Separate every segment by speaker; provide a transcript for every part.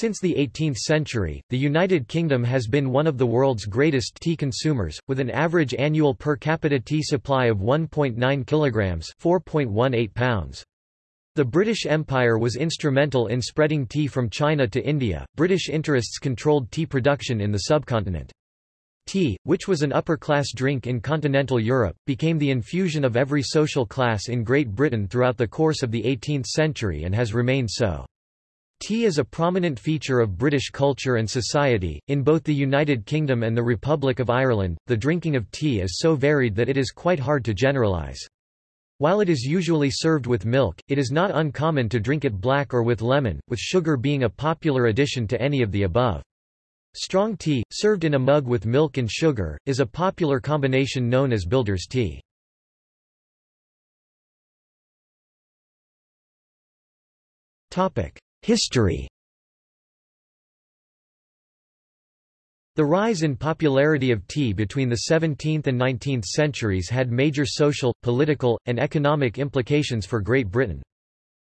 Speaker 1: Since the 18th century, the United Kingdom has been one of the world's greatest tea consumers, with an average annual per capita tea supply of 1.9 kilograms (4.18 pounds). The British Empire was instrumental in spreading tea from China to India. British interests controlled tea production in the subcontinent. Tea, which was an upper-class drink in continental Europe, became the infusion of every social class in Great Britain throughout the course of the 18th century and has remained so. Tea is a prominent feature of British culture and society. In both the United Kingdom and the Republic of Ireland, the drinking of tea is so varied that it is quite hard to generalise. While it is usually served with milk, it is not uncommon to drink it black or with lemon, with sugar being a popular addition to any of the above. Strong tea, served in a mug with milk and sugar, is a popular combination known as builder's tea. Topic: History The rise in popularity of tea between the 17th and 19th centuries had major social, political, and economic implications for Great Britain.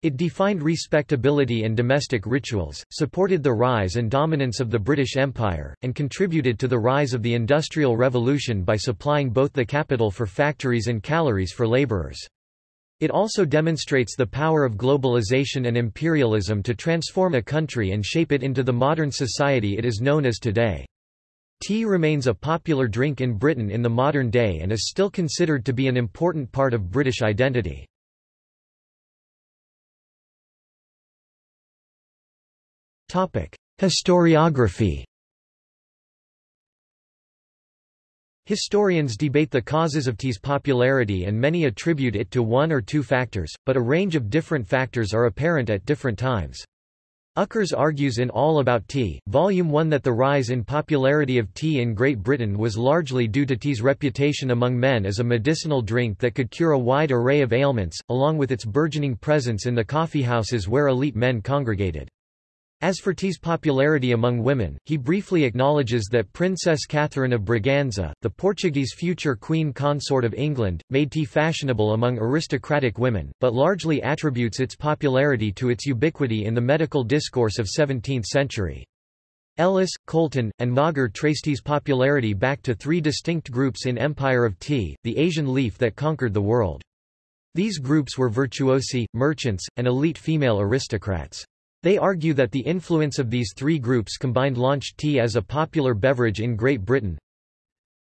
Speaker 1: It defined respectability and domestic rituals, supported the rise and dominance of the British Empire, and contributed to the rise of the Industrial Revolution by supplying both the capital for factories and calories for labourers. It also demonstrates the power of globalization and imperialism to transform a country and shape it into the modern society it is known as today. Tea remains a popular drink in Britain in the modern day and is still considered to be an important part of British identity. Historiography Historians debate the causes of tea's popularity and many attribute it to one or two factors, but a range of different factors are apparent at different times. Ukers argues in All About Tea, Volume 1 that the rise in popularity of tea in Great Britain was largely due to tea's reputation among men as a medicinal drink that could cure a wide array of ailments, along with its burgeoning presence in the coffeehouses where elite men congregated. As for tea's popularity among women, he briefly acknowledges that Princess Catherine of Braganza, the Portuguese future queen consort of England, made tea fashionable among aristocratic women, but largely attributes its popularity to its ubiquity in the medical discourse of 17th century. Ellis, Coulton, and Mauger trace tea's popularity back to three distinct groups in Empire of Tea, the Asian leaf that conquered the world. These groups were virtuosi, merchants, and elite female aristocrats. They argue that the influence of these three groups combined launched tea as a popular beverage in Great Britain.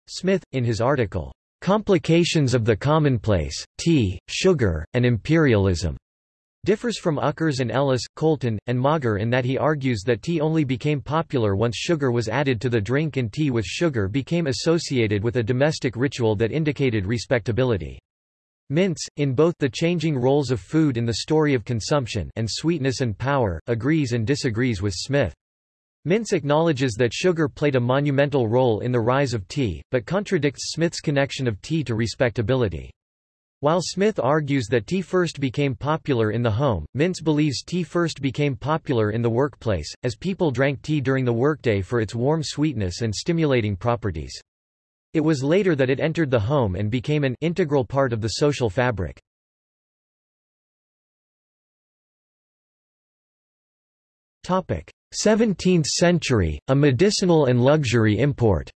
Speaker 1: Smith, in his article, Complications of the Commonplace, Tea, Sugar, and Imperialism, differs from Ukers and Ellis, Coulton, and Mauger in that he argues that tea only became popular once sugar was added to the drink and tea with sugar became associated with a domestic ritual that indicated respectability. Mintz, in both The Changing Roles of Food in the Story of Consumption and Sweetness and Power, agrees and disagrees with Smith. Mintz acknowledges that sugar played a monumental role in the rise of tea, but contradicts Smith's connection of tea to respectability. While Smith argues that tea first became popular in the home, Mintz believes tea first became popular in the workplace, as people drank tea during the workday for its warm sweetness and stimulating properties. It was later that it entered the home and became an integral part of the social fabric. Topic: 17th century, a medicinal and luxury import.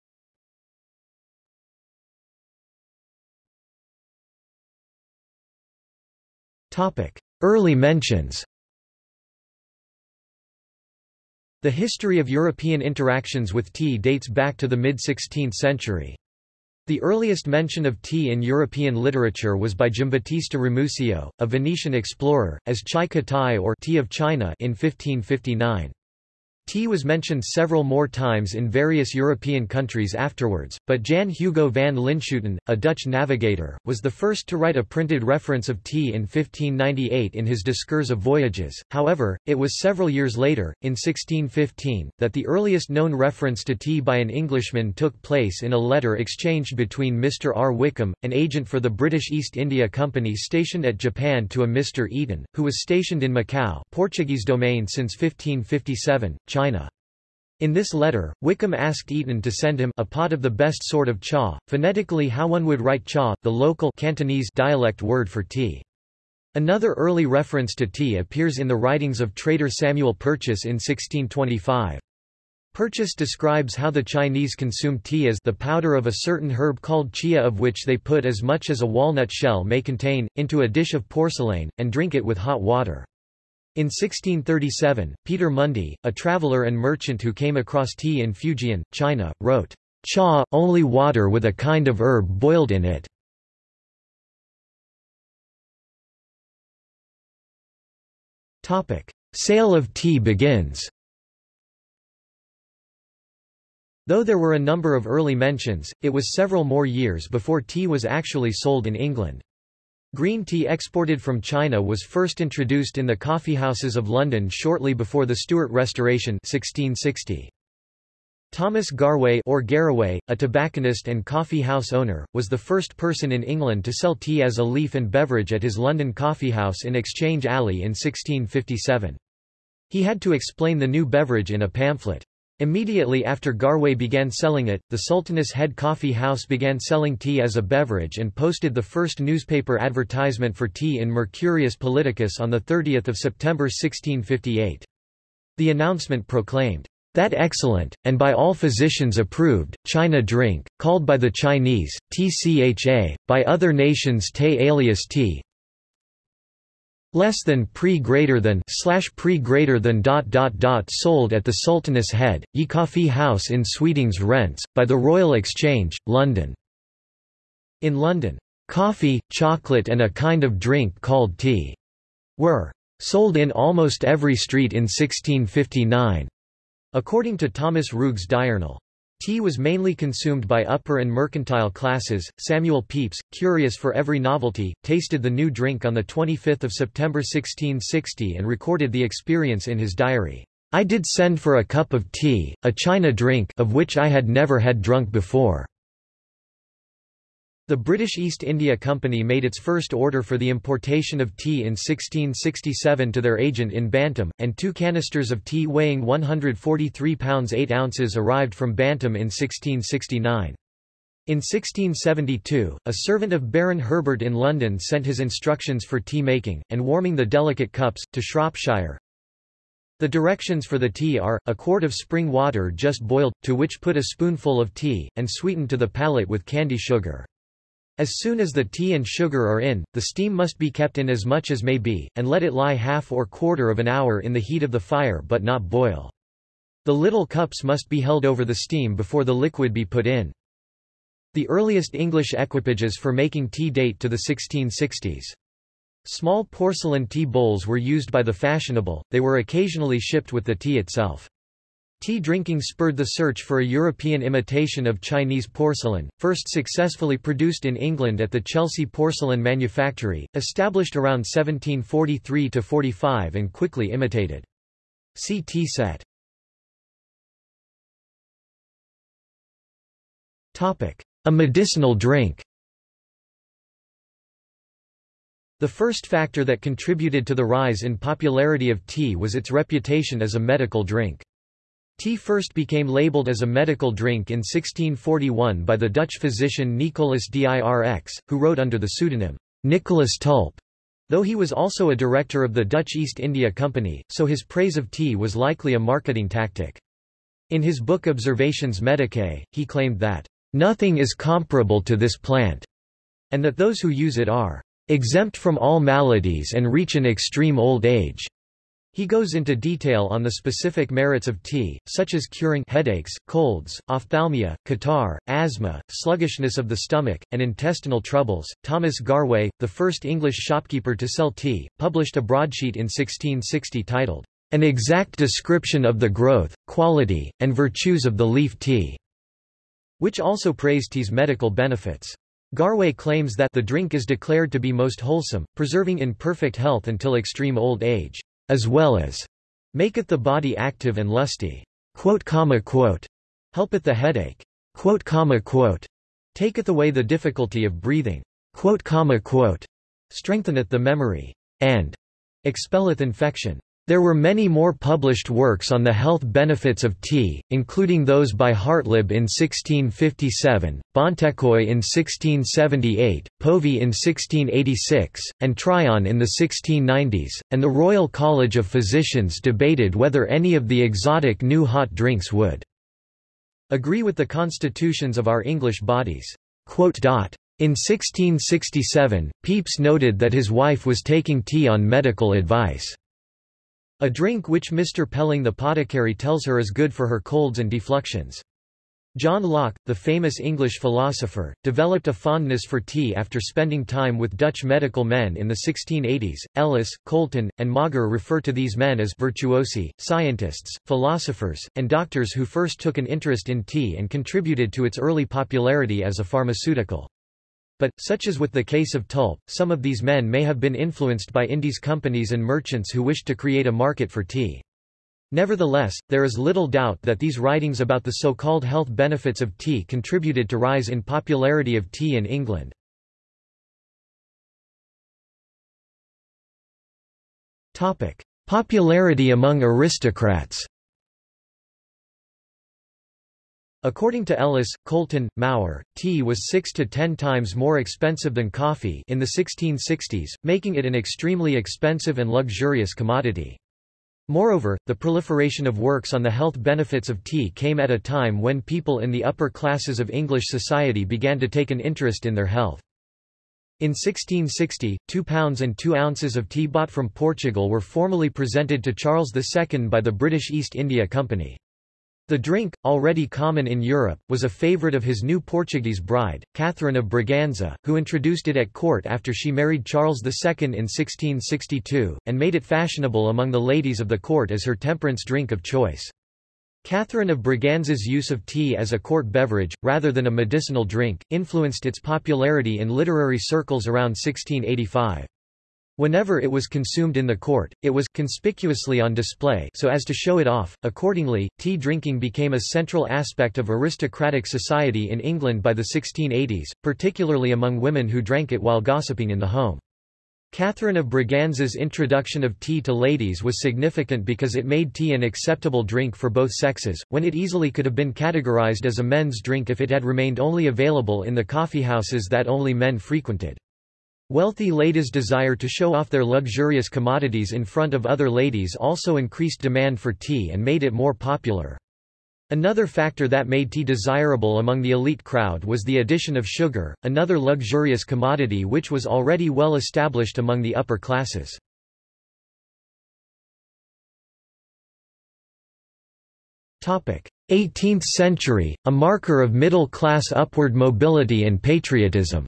Speaker 1: Topic: Early mentions. The history of European interactions with tea dates back to the mid-16th century. The earliest mention of tea in European literature was by Giambattista Ramusio, a Venetian explorer, as chai katai or tea of China in 1559. Tea was mentioned several more times in various European countries afterwards, but Jan Hugo van Linschoten, a Dutch navigator, was the first to write a printed reference of tea in 1598 in his Discours of Voyages. However, it was several years later, in 1615, that the earliest known reference to tea by an Englishman took place in a letter exchanged between Mr. R. Wickham, an agent for the British East India Company stationed at Japan to a Mr. Eaton, who was stationed in Macau Portuguese domain since 1557, China. China. In this letter, Wickham asked Eaton to send him a pot of the best sort of cha, phonetically how one would write cha, the local Cantonese dialect word for tea. Another early reference to tea appears in the writings of trader Samuel Purchas in 1625. Purchas describes how the Chinese consume tea as the powder of a certain herb called chia of which they put as much as a walnut shell may contain, into a dish of porcelain, and drink it with hot water. In 1637, Peter Mundy, a traveler and merchant who came across tea in Fujian, China, wrote, Cha, only water with a kind of herb boiled in it. Sale of tea begins Though there were a number of early mentions, it was several more years before tea was actually sold in England. Green tea exported from China was first introduced in the coffeehouses of London shortly before the Stuart Restoration 1660. Thomas Garway or Garraway, a tobacconist and coffee house owner, was the first person in England to sell tea as a leaf and beverage at his London coffeehouse in Exchange Alley in 1657. He had to explain the new beverage in a pamphlet. Immediately after Garway began selling it, the Sultaness Head Coffee House began selling tea as a beverage and posted the first newspaper advertisement for tea in Mercurius Politicus on 30 September 1658. The announcement proclaimed, that excellent, and by all physicians approved, China drink, called by the Chinese, tcha, by other nations te alias t, less than pre greater than slash pre greater than dot dot dot sold at the Sultaness Head, Ye Coffee House in Sweetings Rents, by the Royal Exchange, London. In London, coffee, chocolate and a kind of drink called tea were sold in almost every street in 1659. According to Thomas Roog's Diurnal, tea was mainly consumed by upper and mercantile classes. Samuel Pepys, curious for every novelty, tasted the new drink on 25 September 1660 and recorded the experience in his diary. I did send for a cup of tea, a China drink of which I had never had drunk before. The British East India Company made its first order for the importation of tea in 1667 to their agent in Bantam, and two canisters of tea weighing 143 pounds 8 ounces arrived from Bantam in 1669. In 1672, a servant of Baron Herbert in London sent his instructions for tea making, and warming the delicate cups, to Shropshire. The directions for the tea are, a quart of spring water just boiled, to which put a spoonful of tea, and sweeten to the palate with candy sugar. As soon as the tea and sugar are in, the steam must be kept in as much as may be, and let it lie half or quarter of an hour in the heat of the fire but not boil. The little cups must be held over the steam before the liquid be put in. The earliest English equipages for making tea date to the 1660s. Small porcelain tea bowls were used by the fashionable, they were occasionally shipped with the tea itself. Tea drinking spurred the search for a European imitation of Chinese porcelain, first successfully produced in England at the Chelsea Porcelain Manufactory, established around 1743–45 and quickly imitated. See tea set. A medicinal drink The first factor that contributed to the rise in popularity of tea was its reputation as a medical drink. Tea first became labeled as a medical drink in 1641 by the Dutch physician Nicolas Dirx, who wrote under the pseudonym Nicholas Tulp. Though he was also a director of the Dutch East India Company, so his praise of tea was likely a marketing tactic. In his book Observations Medicae, he claimed that, "...nothing is comparable to this plant," and that those who use it are, "...exempt from all maladies and reach an extreme old age." He goes into detail on the specific merits of tea, such as curing headaches, colds, ophthalmia, catarrh, asthma, sluggishness of the stomach, and intestinal troubles. Thomas Garway, the first English shopkeeper to sell tea, published a broadsheet in 1660 titled, An Exact Description of the Growth, Quality, and Virtues of the Leaf Tea, which also praised tea's medical benefits. Garway claims that the drink is declared to be most wholesome, preserving in perfect health until extreme old age as well as maketh the body active and lusty, quote, comma, quote, helpeth the headache, quote, comma, quote, taketh away the difficulty of breathing, quote, comma, quote, strengtheneth the memory, and expelleth infection. There were many more published works on the health benefits of tea, including those by Hartlib in 1657, Bontekoe in 1678, Povey in 1686, and Tryon in the 1690s, and the Royal College of Physicians debated whether any of the exotic new hot drinks would agree with the constitutions of our English bodies. In 1667, Pepys noted that his wife was taking tea on medical advice. A drink which Mr. Pelling the Potticary tells her is good for her colds and defluxions. John Locke, the famous English philosopher, developed a fondness for tea after spending time with Dutch medical men in the 1680s. Ellis, Coulton, and Mauger refer to these men as virtuosi, scientists, philosophers, and doctors who first took an interest in tea and contributed to its early popularity as a pharmaceutical. But, such as with the case of Tulp, some of these men may have been influenced by Indies companies and merchants who wished to create a market for tea. Nevertheless, there is little doubt that these writings about the so-called health benefits of tea contributed to rise in popularity of tea in England. Popularity among aristocrats According to Ellis, Coulton, Maurer, tea was six to ten times more expensive than coffee in the 1660s, making it an extremely expensive and luxurious commodity. Moreover, the proliferation of works on the health benefits of tea came at a time when people in the upper classes of English society began to take an interest in their health. In 1660, two pounds and two ounces of tea bought from Portugal were formally presented to Charles II by the British East India Company. The drink, already common in Europe, was a favourite of his new Portuguese bride, Catherine of Braganza, who introduced it at court after she married Charles II in 1662, and made it fashionable among the ladies of the court as her temperance drink of choice. Catherine of Braganza's use of tea as a court beverage, rather than a medicinal drink, influenced its popularity in literary circles around 1685. Whenever it was consumed in the court, it was conspicuously on display so as to show it off. Accordingly, tea drinking became a central aspect of aristocratic society in England by the 1680s, particularly among women who drank it while gossiping in the home. Catherine of Braganza's introduction of tea to ladies was significant because it made tea an acceptable drink for both sexes, when it easily could have been categorized as a men's drink if it had remained only available in the coffeehouses that only men frequented. Wealthy ladies' desire to show off their luxurious commodities in front of other ladies also increased demand for tea and made it more popular. Another factor that made tea desirable among the elite crowd was the addition of sugar, another luxurious commodity which was already well established among the upper classes. Topic: 18th century, a marker of middle-class upward mobility and patriotism.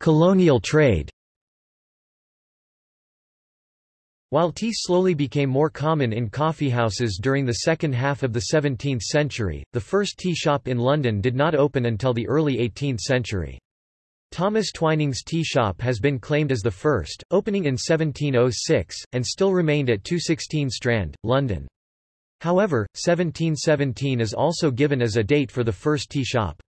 Speaker 1: Colonial trade While tea slowly became more common in coffeehouses during the second half of the 17th century, the first tea shop in London did not open until the early 18th century. Thomas Twining's tea shop has been claimed as the first, opening in 1706, and still remained at 216 Strand, London. However, 1717 is also given as a date for the first tea shop.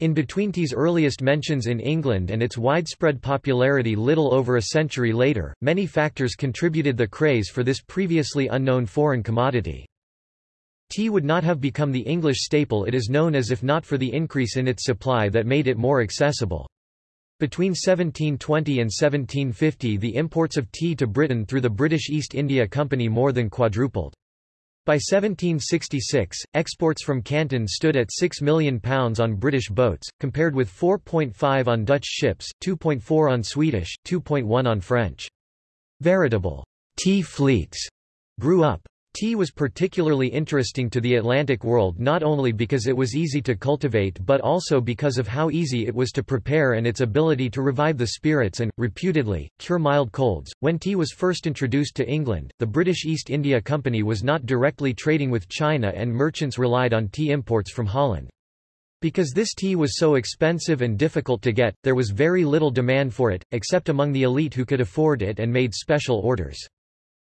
Speaker 1: In between tea's earliest mentions in England and its widespread popularity little over a century later, many factors contributed the craze for this previously unknown foreign commodity. Tea would not have become the English staple it is known as if not for the increase in its supply that made it more accessible. Between 1720 and 1750 the imports of tea to Britain through the British East India Company more than quadrupled. By 1766, exports from Canton stood at £6 million on British boats, compared with 4.5 on Dutch ships, 2.4 on Swedish, 2.1 on French. Veritable tea fleets grew up. Tea was particularly interesting to the Atlantic world not only because it was easy to cultivate but also because of how easy it was to prepare and its ability to revive the spirits and, reputedly, cure mild colds. When tea was first introduced to England, the British East India Company was not directly trading with China and merchants relied on tea imports from Holland. Because this tea was so expensive and difficult to get, there was very little demand for it, except among the elite who could afford it and made special orders.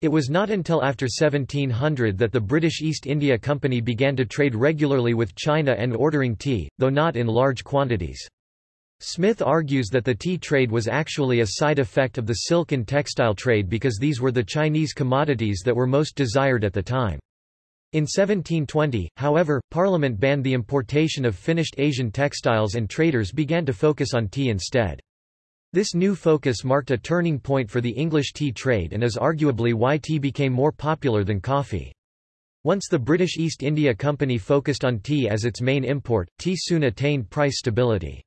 Speaker 1: It was not until after 1700 that the British East India Company began to trade regularly with China and ordering tea, though not in large quantities. Smith argues that the tea trade was actually a side effect of the silk and textile trade because these were the Chinese commodities that were most desired at the time. In 1720, however, Parliament banned the importation of finished Asian textiles and traders began to focus on tea instead. This new focus marked a turning point for the English tea trade and is arguably why tea became more popular than coffee. Once the British East India Company focused on tea as its main import, tea soon attained price stability.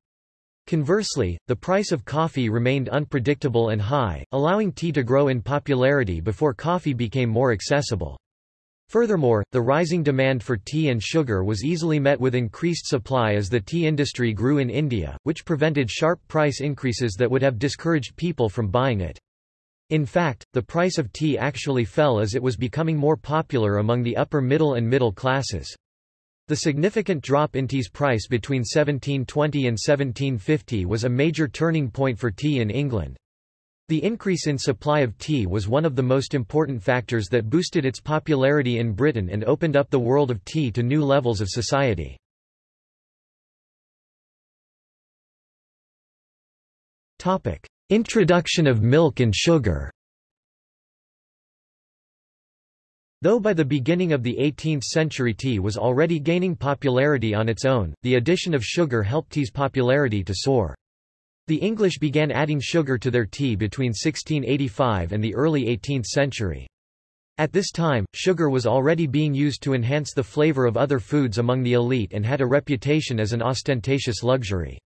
Speaker 1: Conversely, the price of coffee remained unpredictable and high, allowing tea to grow in popularity before coffee became more accessible. Furthermore, the rising demand for tea and sugar was easily met with increased supply as the tea industry grew in India, which prevented sharp price increases that would have discouraged people from buying it. In fact, the price of tea actually fell as it was becoming more popular among the upper middle and middle classes. The significant drop in tea's price between 1720 and 1750 was a major turning point for tea in England. The increase in supply of tea was one of the most important factors that boosted its popularity in Britain and opened up the world of tea to new levels of society. Introduction of milk and sugar Though by the beginning of the 18th century tea was already gaining popularity on its own, the addition of sugar helped tea's popularity to soar. The English began adding sugar to their tea between 1685 and the early 18th century. At this time, sugar was already being used to enhance the flavor of other foods among the elite and had a reputation as an ostentatious luxury.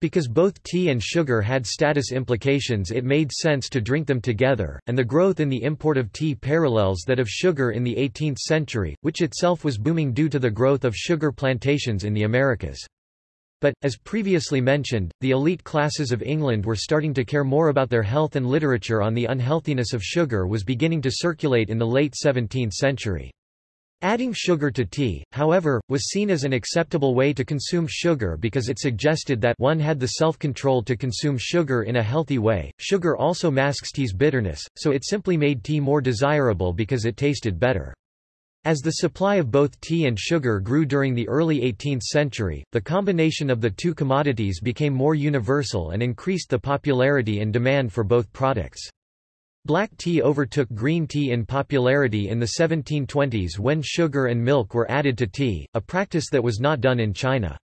Speaker 1: Because both tea and sugar had status implications it made sense to drink them together, and the growth in the import of tea parallels that of sugar in the 18th century, which itself was booming due to the growth of sugar plantations in the Americas. But, as previously mentioned, the elite classes of England were starting to care more about their health and literature on the unhealthiness of sugar was beginning to circulate in the late 17th century. Adding sugar to tea, however, was seen as an acceptable way to consume sugar because it suggested that one had the self-control to consume sugar in a healthy way. Sugar also masks tea's bitterness, so it simply made tea more desirable because it tasted better. As the supply of both tea and sugar grew during the early 18th century, the combination of the two commodities became more universal and increased the popularity and demand for both products. Black tea overtook green tea in popularity in the 1720s when sugar and milk were added to tea, a practice that was not done in China.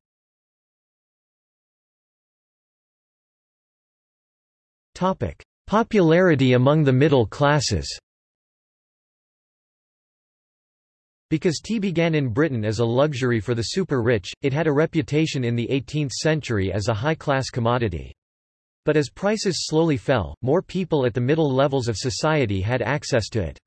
Speaker 1: Popularity among the middle classes Because tea began in Britain as a luxury for the super-rich, it had a reputation in the 18th century as a high-class commodity. But as prices slowly fell, more people at the middle levels of society had access to it.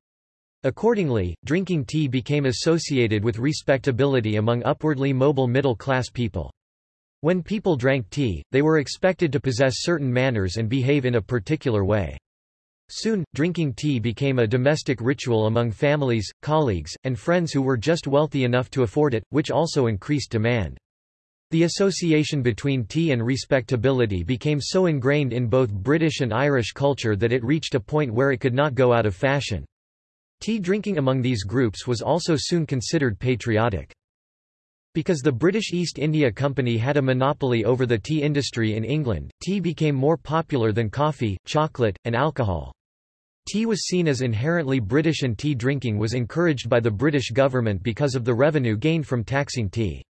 Speaker 1: Accordingly, drinking tea became associated with respectability among upwardly mobile middle-class people. When people drank tea, they were expected to possess certain manners and behave in a particular way. Soon, drinking tea became a domestic ritual among families, colleagues, and friends who were just wealthy enough to afford it, which also increased demand. The association between tea and respectability became so ingrained in both British and Irish culture that it reached a point where it could not go out of fashion. Tea drinking among these groups was also soon considered patriotic. Because the British East India Company had a monopoly over the tea industry in England, tea became more popular than coffee, chocolate, and alcohol. Tea was seen as inherently British and tea drinking was encouraged by the British government because of the revenue gained from taxing tea.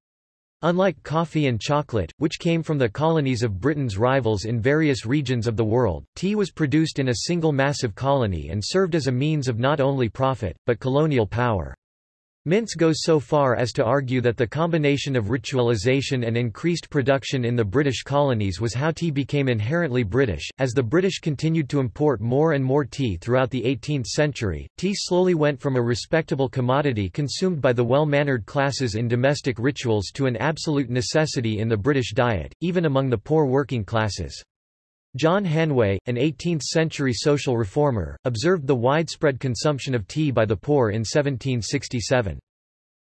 Speaker 1: Unlike coffee and chocolate, which came from the colonies of Britain's rivals in various regions of the world, tea was produced in a single massive colony and served as a means of not only profit, but colonial power. Mintz goes so far as to argue that the combination of ritualization and increased production in the British colonies was how tea became inherently British. As the British continued to import more and more tea throughout the 18th century, tea slowly went from a respectable commodity consumed by the well-mannered classes in domestic rituals to an absolute necessity in the British diet, even among the poor working classes. John Hanway, an 18th-century social reformer, observed the widespread consumption of tea by the poor in 1767.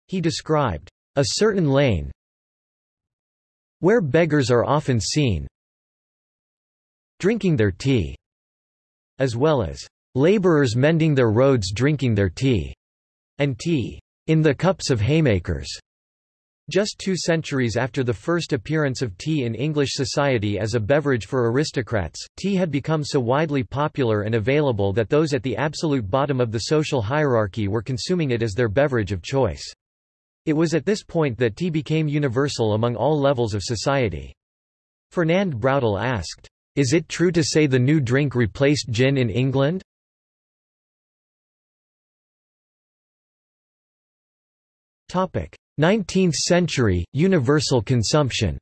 Speaker 1: He described, "...a certain lane where beggars are often seen drinking their tea", as well as, laborers mending their roads drinking their tea", and tea, "...in the cups of haymakers", Just two centuries after the first appearance of tea in English society as a beverage for aristocrats, tea had become so widely popular and available that those at the absolute bottom of the social hierarchy were consuming it as their beverage of choice. It was at this point that tea became universal among all levels of society. Fernand Braudel asked, Is it true to say the new drink replaced gin in England? Topic. 19th century, universal consumption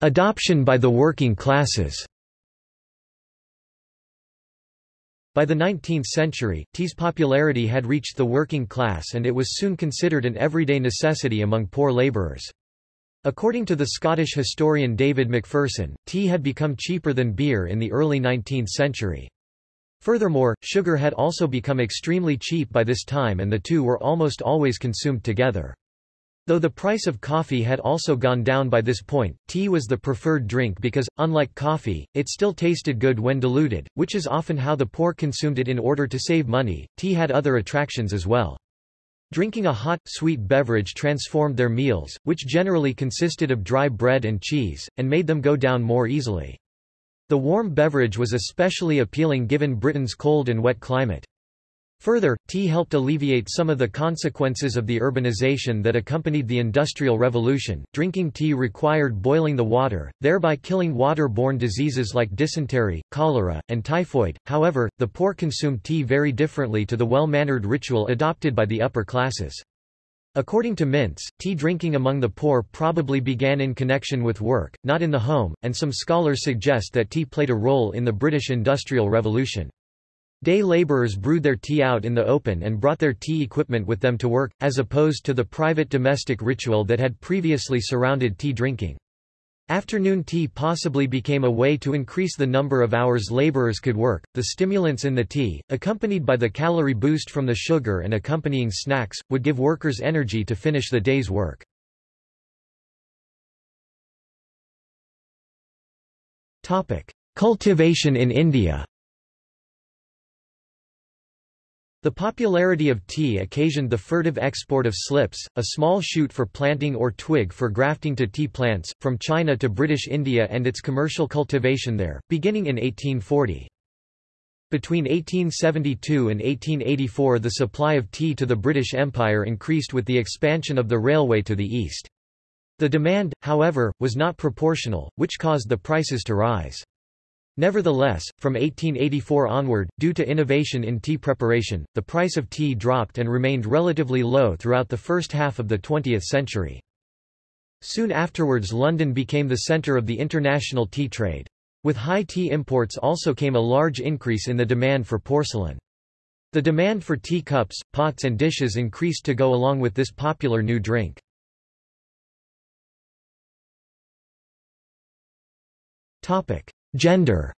Speaker 1: Adoption by the working classes By the 19th century, tea's popularity had reached the working class and it was soon considered an everyday necessity among poor labourers. According to the Scottish historian David Macpherson, tea had become cheaper than beer in the early 19th century. Furthermore, sugar had also become extremely cheap by this time and the two were almost always consumed together. Though the price of coffee had also gone down by this point, tea was the preferred drink because, unlike coffee, it still tasted good when diluted, which is often how the poor consumed it in order to save money. Tea had other attractions as well. Drinking a hot, sweet beverage transformed their meals, which generally consisted of dry bread and cheese, and made them go down more easily. The warm beverage was especially appealing given Britain's cold and wet climate. Further, tea helped alleviate some of the consequences of the urbanization that accompanied the Industrial Revolution. Drinking tea required boiling the water, thereby killing water-borne diseases like dysentery, cholera, and typhoid. However, the poor consumed tea very differently to the well-mannered ritual adopted by the upper classes. According to Mintz, tea drinking among the poor probably began in connection with work, not in the home, and some scholars suggest that tea played a role in the British Industrial Revolution. Day labourers brewed their tea out in the open and brought their tea equipment with them to work, as opposed to the private domestic ritual that had previously surrounded tea drinking. Afternoon tea possibly became a way to increase the number of hours laborers could work. The stimulants in the tea, accompanied by the calorie boost from the sugar and accompanying snacks, would give workers energy to finish the day's work. Topic: Cultivation in India. The popularity of tea occasioned the furtive export of slips, a small shoot for planting or twig for grafting to tea plants, from China to British India and its commercial cultivation there, beginning in 1840. Between 1872 and 1884 the supply of tea to the British Empire increased with the expansion of the railway to the east. The demand, however, was not proportional, which caused the prices to rise. Nevertheless, from 1884 onward, due to innovation in tea preparation, the price of tea dropped and remained relatively low throughout the first half of the 20th century. Soon afterwards London became the centre of the international tea trade. With high tea imports also came a large increase in the demand for porcelain. The demand for tea cups, pots and dishes increased to go along with this popular new drink. Topic: Gender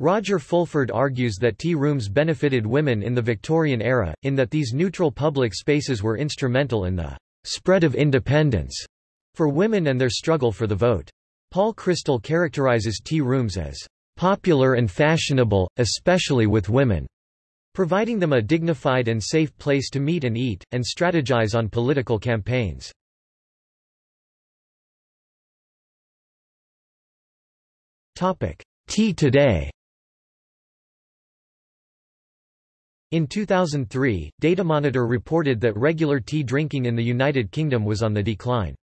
Speaker 1: Roger Fulford argues that tea rooms benefited women in the Victorian era, in that these neutral public spaces were instrumental in the spread of independence for women and their struggle for the vote. Paul Chrystal characterizes tea rooms as popular and fashionable, especially with women, providing them a dignified and safe place to meet and eat, and strategize on political campaigns. Topic: Tea today. In 2003, Datamonitor reported that regular tea drinking in the United Kingdom was on the decline.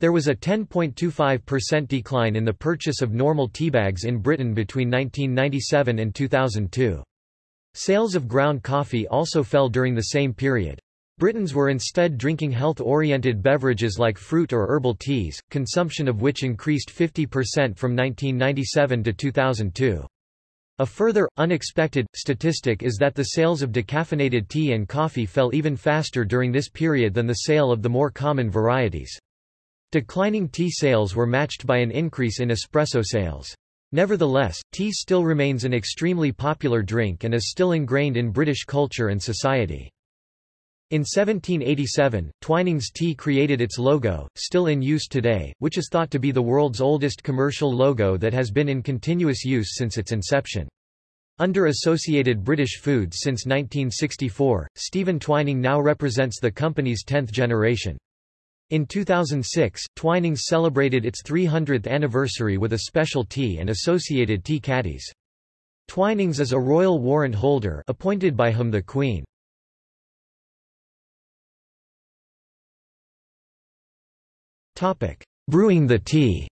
Speaker 1: There was a 10.25% decline in the purchase of normal teabags in Britain between 1997 and 2002. Sales of ground coffee also fell during the same period. Britons were instead drinking health-oriented beverages like fruit or herbal teas, consumption of which increased 50% from 1997 to 2002. A further, unexpected, statistic is that the sales of decaffeinated tea and coffee fell even faster during this period than the sale of the more common varieties. Declining tea sales were matched by an increase in espresso sales. Nevertheless, tea still remains an extremely popular drink and is still ingrained in British culture and society. In 1787, Twinings Tea created its logo, still in use today, which is thought to be the world's oldest commercial logo that has been in continuous use since its inception. Under Associated British Foods since 1964, Stephen Twining now represents the company's 10th generation. In 2006, Twinings celebrated its 300th anniversary with a special tea and associated tea caddies. Twinings is a royal warrant holder appointed by whom the Queen. Brewing the tea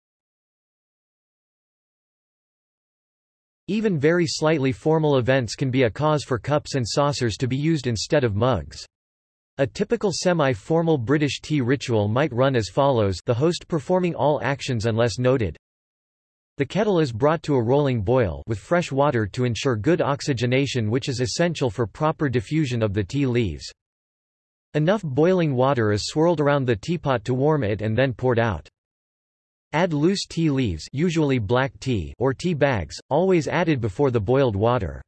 Speaker 1: Even very slightly formal events can be a cause for cups and saucers to be used instead of mugs. A typical semi-formal British tea ritual might run as follows the host performing all actions unless noted. The kettle is brought to a rolling boil with fresh water to ensure good oxygenation which is essential for proper diffusion of the tea leaves. Enough boiling water is swirled around the teapot to warm it and then poured out. Add loose tea leaves usually black tea or tea bags, always added before the boiled water.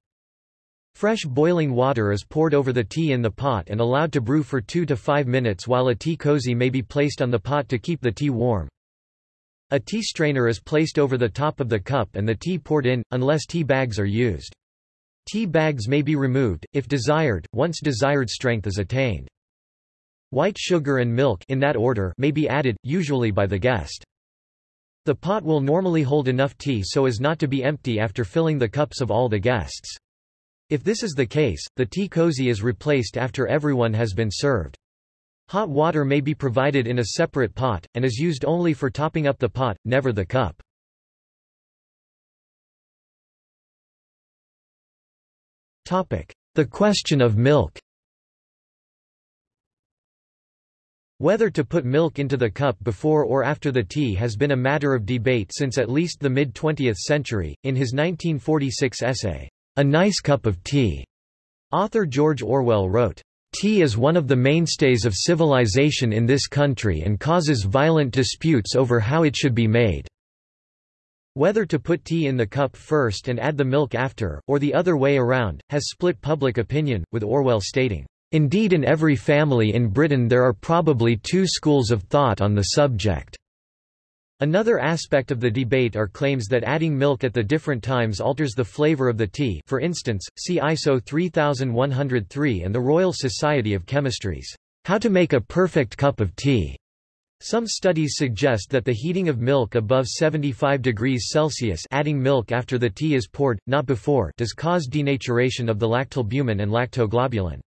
Speaker 1: Fresh boiling water is poured over the tea in the pot and allowed to brew for 2 to 5 minutes while a tea cozy may be placed on the pot to keep the tea warm. A tea strainer is placed over the top of the cup and the tea poured in, unless tea bags are used. Tea bags may be removed, if desired, once desired strength is attained. White sugar and milk in that order may be added, usually by the guest. The pot will normally hold enough tea so as not to be empty after filling the cups of all the guests. If this is the case, the tea cozy is replaced after everyone has been served. Hot water may be provided in a separate pot, and is used only for topping up the pot, never the cup. The question of milk Whether to put milk into the cup before or after the tea has been a matter of debate since at least the mid-20th century. In his 1946 essay, A Nice Cup of Tea, author George Orwell wrote, Tea is one of the mainstays of civilization in this country and causes violent disputes over how it should be made. Whether to put tea in the cup first and add the milk after, or the other way around, has split public opinion, with Orwell stating, Indeed in every family in Britain there are probably two schools of thought on the subject. Another aspect of the debate are claims that adding milk at the different times alters the flavor of the tea for instance, see ISO 3103 and the Royal Society of Chemistry's How to Make a Perfect Cup of Tea. Some studies suggest that the heating of milk above 75 degrees Celsius adding milk after the tea is poured, not before does cause denaturation of the lactalbumin and lactoglobulin.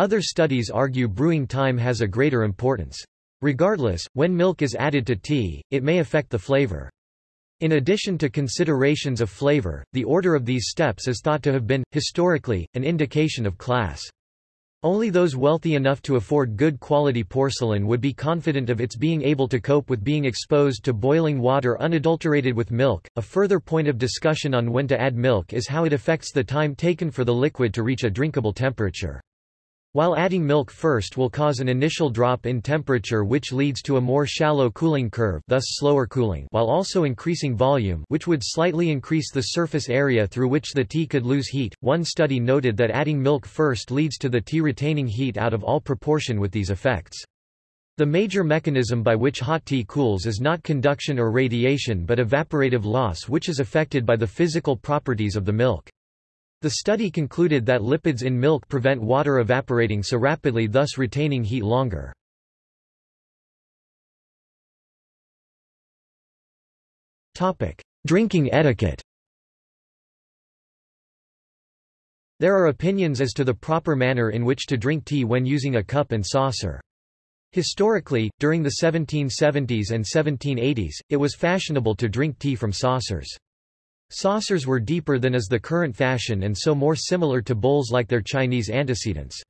Speaker 1: Other studies argue brewing time has a greater importance. Regardless, when milk is added to tea, it may affect the flavor. In addition to considerations of flavor, the order of these steps is thought to have been, historically, an indication of class. Only those wealthy enough to afford good quality porcelain would be confident of its being able to cope with being exposed to boiling water unadulterated with milk. A further point of discussion on when to add milk is how it affects the time taken for the liquid to reach a drinkable temperature. While adding milk first will cause an initial drop in temperature which leads to a more shallow cooling curve thus slower cooling while also increasing volume which would slightly increase the surface area through which the tea could lose heat. One study noted that adding milk first leads to the tea retaining heat out of all proportion with these effects. The major mechanism by which hot tea cools is not conduction or radiation but evaporative loss which is affected by the physical properties of the milk. The study concluded that lipids in milk prevent water evaporating so rapidly thus retaining heat longer. Drinking etiquette There are opinions as to the proper manner in which to drink tea when using a cup and saucer. Historically, during the 1770s and 1780s, it was fashionable to drink tea from saucers. Saucers were deeper than is the current fashion and so more similar to bowls like their Chinese antecedents.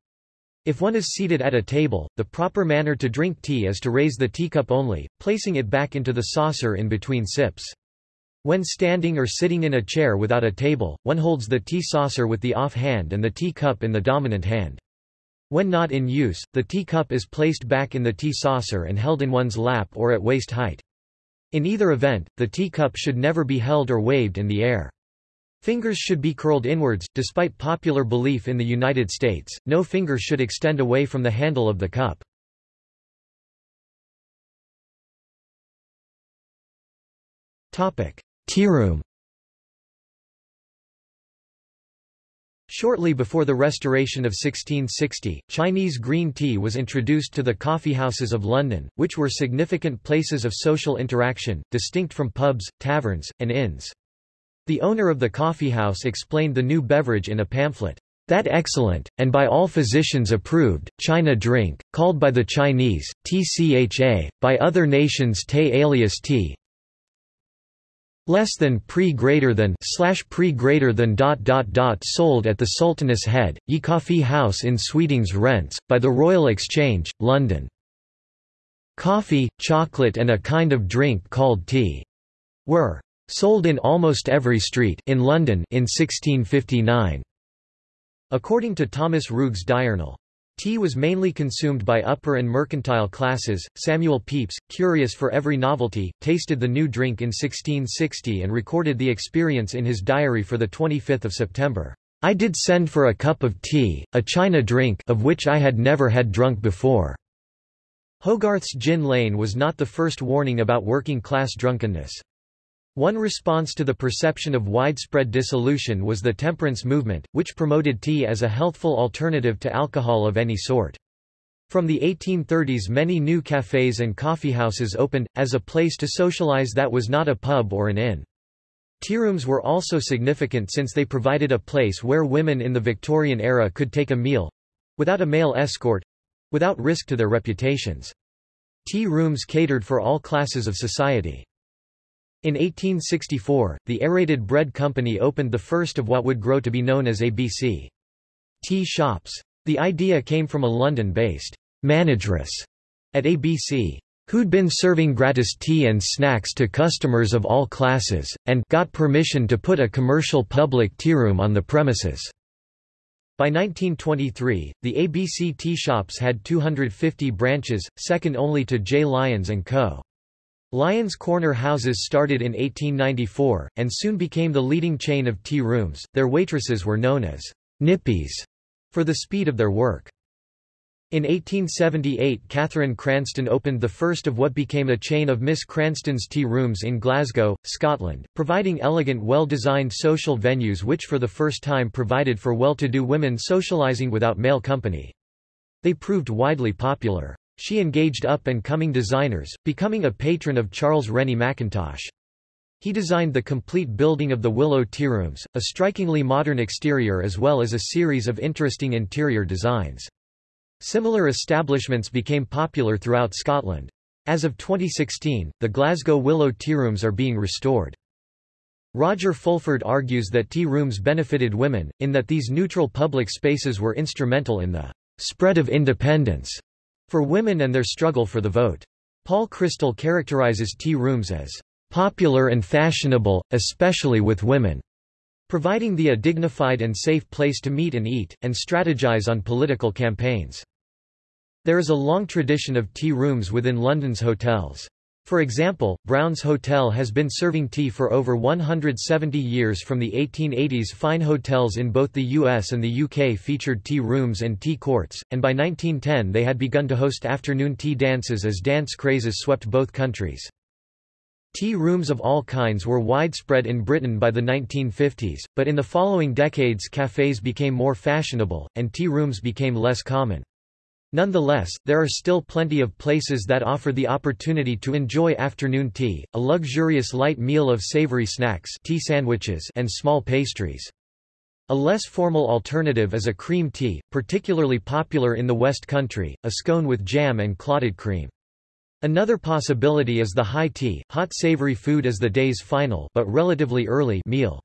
Speaker 1: If one is seated at a table, the proper manner to drink tea is to raise the teacup only, placing it back into the saucer in between sips. When standing or sitting in a chair without a table, one holds the tea saucer with the off hand and the tea cup in the dominant hand. When not in use, the tea cup is placed back in the tea saucer and held in one's lap or at waist height. In either event, the teacup should never be held or waved in the air. Fingers should be curled inwards. Despite popular belief in the United States, no finger should extend away from the handle of the cup. Topic: Tea room Shortly before the restoration of 1660, Chinese green tea was introduced to the coffeehouses of London, which were significant places of social interaction, distinct from pubs, taverns, and inns. The owner of the coffeehouse explained the new beverage in a pamphlet. That excellent, and by all physicians approved, China drink, called by the Chinese, tcha, by other nations te alias tea, less than pre greater than slash pre greater than dot dot dot sold at the Sultaness Head, Ye Coffee House in Sweetings Rents, by the Royal Exchange, London. Coffee, chocolate and a kind of drink called tea were sold in almost every street in London in 1659. According to Thomas Rugge's Diurnal, Tea was mainly consumed by upper and mercantile classes. Samuel Pepys, curious for every novelty, tasted the new drink in 1660 and recorded the experience in his diary for 25 September. I did send for a cup of tea, a China drink of which I had never had drunk before. Hogarth's Gin Lane was not the first warning about working-class drunkenness. One response to the perception of widespread dissolution was the temperance movement, which promoted tea as a healthful alternative to alcohol of any sort. From the 1830s many new cafes and coffeehouses opened, as a place to socialize that was not a pub or an inn. Tea rooms were also significant since they provided a place where women in the Victorian era could take a meal—without a male escort—without risk to their reputations. Tea rooms catered for all classes of society. In 1864, the Aerated Bread Company opened the first of what would grow to be known as ABC. Tea shops. The idea came from a London-based manageress at ABC who'd been serving gratis tea and snacks to customers of all classes, and got permission to put a commercial public tearoom on the premises. By 1923, the ABC tea shops had 250 branches, second only to J. Lyons & Co. Lyons Corner houses started in 1894, and soon became the leading chain of tea rooms. Their waitresses were known as nippies for the speed of their work. In 1878 Catherine Cranston opened the first of what became a chain of Miss Cranston's tea rooms in Glasgow, Scotland, providing elegant well-designed social venues which for the first time provided for well-to-do women socializing without male company. They proved widely popular. She engaged up-and-coming designers, becoming a patron of Charles Rennie Mackintosh. He designed the complete building of the Willow Tea Rooms, a strikingly modern exterior as well as a series of interesting interior designs. Similar establishments became popular throughout Scotland. As of 2016, the Glasgow Willow Tea Rooms are being restored. Roger Fulford argues that tea rooms benefited women, in that these neutral public spaces were instrumental in the spread of independence for women and their struggle for the vote. Paul Chrystal characterizes tea rooms as popular and fashionable, especially with women, providing the a dignified and safe place to meet and eat, and strategize on political campaigns. There is a long tradition of tea rooms within London's hotels. For example, Brown's Hotel has been serving tea for over 170 years from the 1880s fine hotels in both the US and the UK featured tea rooms and tea courts, and by 1910 they had begun to host afternoon tea dances as dance crazes swept both countries. Tea rooms of all kinds were widespread in Britain by the 1950s, but in the following decades cafes became more fashionable, and tea rooms became less common. Nonetheless, there are still plenty of places that offer the opportunity to enjoy afternoon tea, a luxurious light meal of savory snacks tea sandwiches and small pastries. A less formal alternative is a cream tea, particularly popular in the West Country, a scone with jam and clotted cream. Another possibility is the high tea, hot savory food as the day's final but relatively early meal.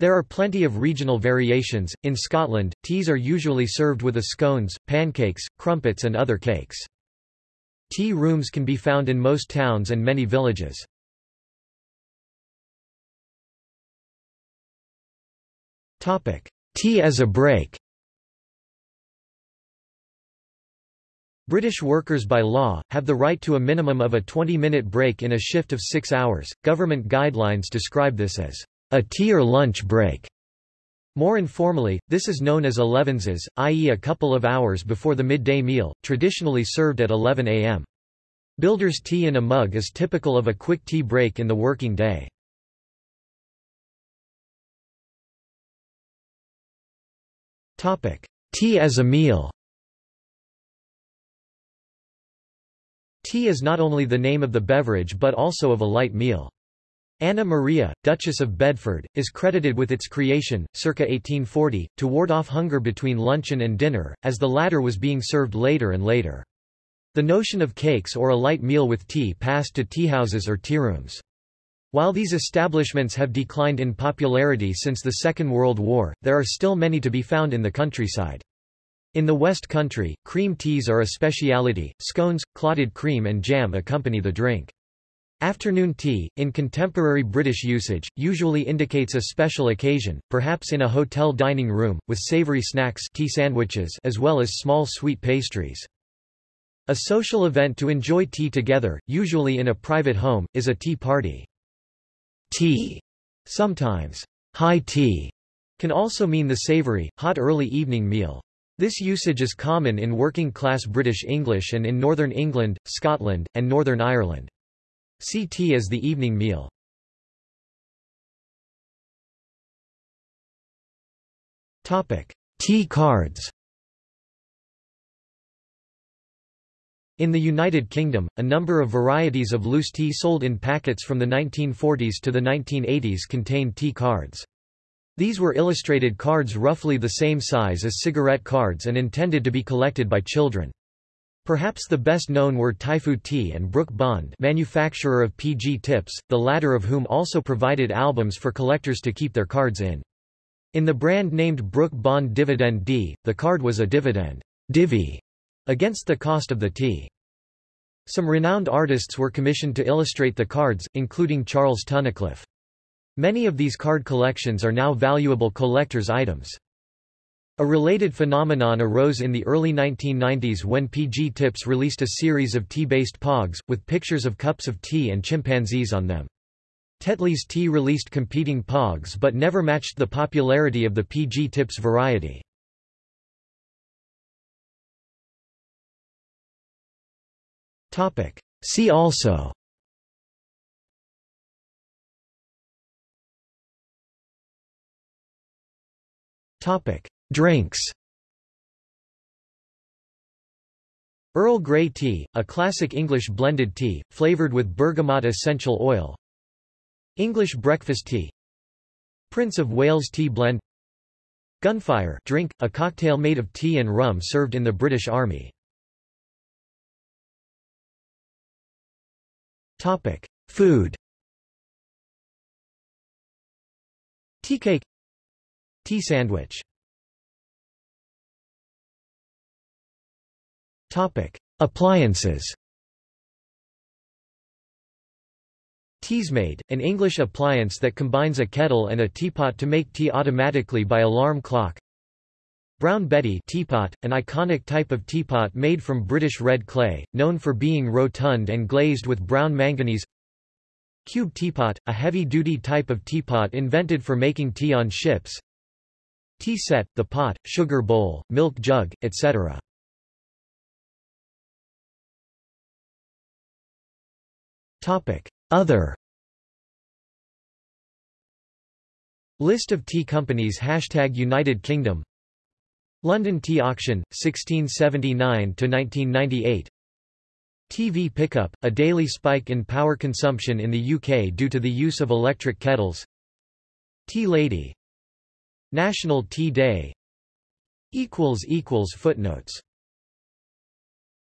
Speaker 1: There are plenty of regional variations. In Scotland, teas are usually served with a scones, pancakes, crumpets and other cakes. Tea rooms can be found in most towns and many villages. Topic: Tea as a break. British workers by law, have the right to a minimum of a 20-minute break in a shift of six hours. Government guidelines describe this as a tea or lunch break. More informally, this is known as elevenses, i.e. a couple of hours before the midday meal, traditionally served at 11 a.m. Builder's tea in a mug is typical of a quick tea break in the working day. Tea as a meal Tea is not only the name of the beverage but also of a light meal. Anna Maria, Duchess of Bedford, is credited with its creation, circa 1840, to ward off hunger between luncheon and dinner, as the latter was being served later and later. The notion of cakes or a light meal with tea passed to teahouses or tearooms. While these establishments have declined in popularity since the Second World War, there are still many to be found in the countryside. In the West Country, cream teas are a speciality, scones, clotted cream and jam accompany the drink. Afternoon tea, in contemporary British usage, usually indicates a special occasion, perhaps in a hotel dining room, with savoury snacks tea sandwiches as well as small sweet pastries. A social event to enjoy tea together, usually in a private home, is a tea party. Tea, sometimes high tea, can also mean the savoury, hot early evening meal. This usage is common in working-class British English and in Northern England, Scotland, and Northern Ireland. Tea as the evening meal. Topic: Tea cards In the United Kingdom, a number of varieties of loose tea sold in packets from the 1940s to the 1980s contained tea cards. These were illustrated cards roughly the same size as cigarette cards and intended to be collected by children. Perhaps the best known were Typhoo Tea and Brooke Bond manufacturer of PG tips, the latter of whom also provided albums for collectors to keep their cards in. In the brand named Brooke Bond Dividend D, the card was a dividend divvy against the cost of the tea. Some renowned artists were commissioned to illustrate the cards, including Charles Tunnicliffe. Many of these card collections are now valuable collector's items. A related phenomenon arose in the early 1990s when PG Tips released a series of tea-based pogs, with pictures of cups of tea and chimpanzees on them. Tetley's Tea released competing pogs but never matched the popularity of the PG Tips variety. See also Topic: Drinks. Earl Grey tea, a classic English blended tea, flavored with bergamot essential oil. English breakfast tea. Prince of Wales tea blend. Gunfire drink, a cocktail made of tea and rum served in the British Army. Topic: Food. Tea cake Tea sandwich Topic: Appliances. Teasmade, an English appliance that combines a kettle and a teapot to make tea automatically by alarm clock. Brown Betty teapot, an iconic type of teapot made from British red clay, known for being rotund and glazed with brown manganese Cube teapot, a heavy-duty type of teapot invented for making tea on ships Tea set, the pot, sugar bowl, milk jug, etc. Other. List of tea companies. Hashtag United Kingdom. London Tea Auction, 1679–1998 TV pickup, a daily spike in power consumption in the UK due to the use of electric kettles. Tea Lady. National Tea Day. Footnotes